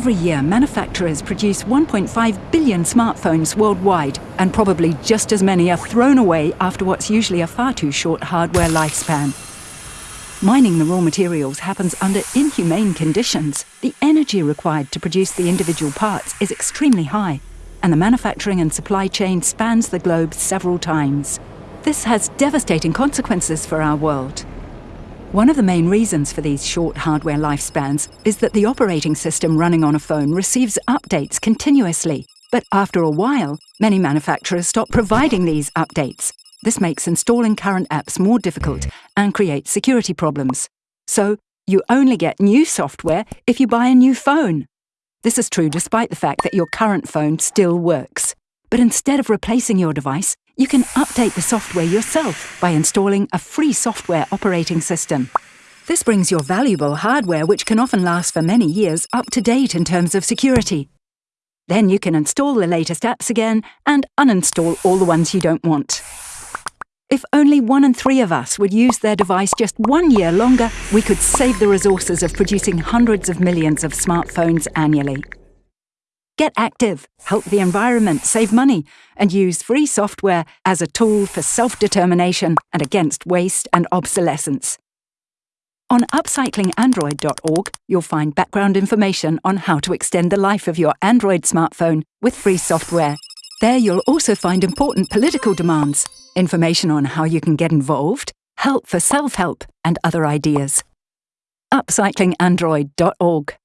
Every year, manufacturers produce 1.5 billion smartphones worldwide, and probably just as many are thrown away after what's usually a far too short hardware lifespan. Mining the raw materials happens under inhumane conditions. The energy required to produce the individual parts is extremely high, and the manufacturing and supply chain spans the globe several times. This has devastating consequences for our world. One of the main reasons for these short hardware lifespans is that the operating system running on a phone receives updates continuously. But after a while, many manufacturers stop providing these updates. This makes installing current apps more difficult and creates security problems. So, you only get new software if you buy a new phone. This is true despite the fact that your current phone still works. But instead of replacing your device, you can update the software yourself by installing a free software operating system. This brings your valuable hardware, which can often last for many years, up to date in terms of security. Then you can install the latest apps again and uninstall all the ones you don't want. If only one in three of us would use their device just one year longer, we could save the resources of producing hundreds of millions of smartphones annually. Get active, help the environment, save money, and use free software as a tool for self-determination and against waste and obsolescence. On upcyclingandroid.org, you'll find background information on how to extend the life of your Android smartphone with free software. There you'll also find important political demands, information on how you can get involved, help for self-help, and other ideas. upcyclingandroid.org